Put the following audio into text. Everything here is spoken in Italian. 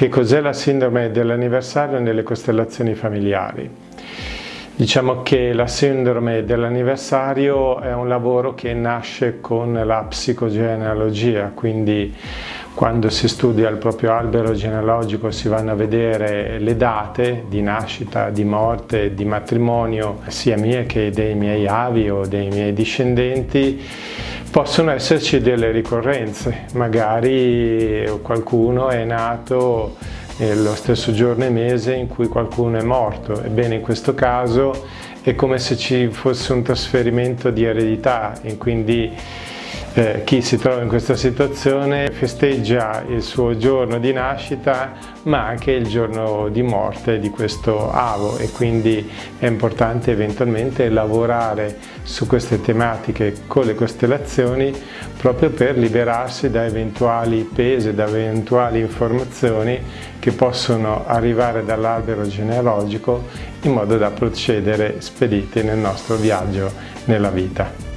Che cos'è la sindrome dell'anniversario nelle costellazioni familiari? Diciamo che la sindrome dell'anniversario è un lavoro che nasce con la psicogenealogia, quindi quando si studia il proprio albero genealogico si vanno a vedere le date di nascita, di morte, di matrimonio, sia mie che dei miei avi o dei miei discendenti, possono esserci delle ricorrenze, magari qualcuno è nato lo stesso giorno e mese in cui qualcuno è morto. Ebbene in questo caso è come se ci fosse un trasferimento di eredità e quindi eh, chi si trova in questa situazione festeggia il suo giorno di nascita ma anche il giorno di morte di questo avo e quindi è importante eventualmente lavorare su queste tematiche con le costellazioni proprio per liberarsi da eventuali pesi, da eventuali informazioni che possono arrivare dall'albero genealogico in modo da procedere spediti nel nostro viaggio nella vita.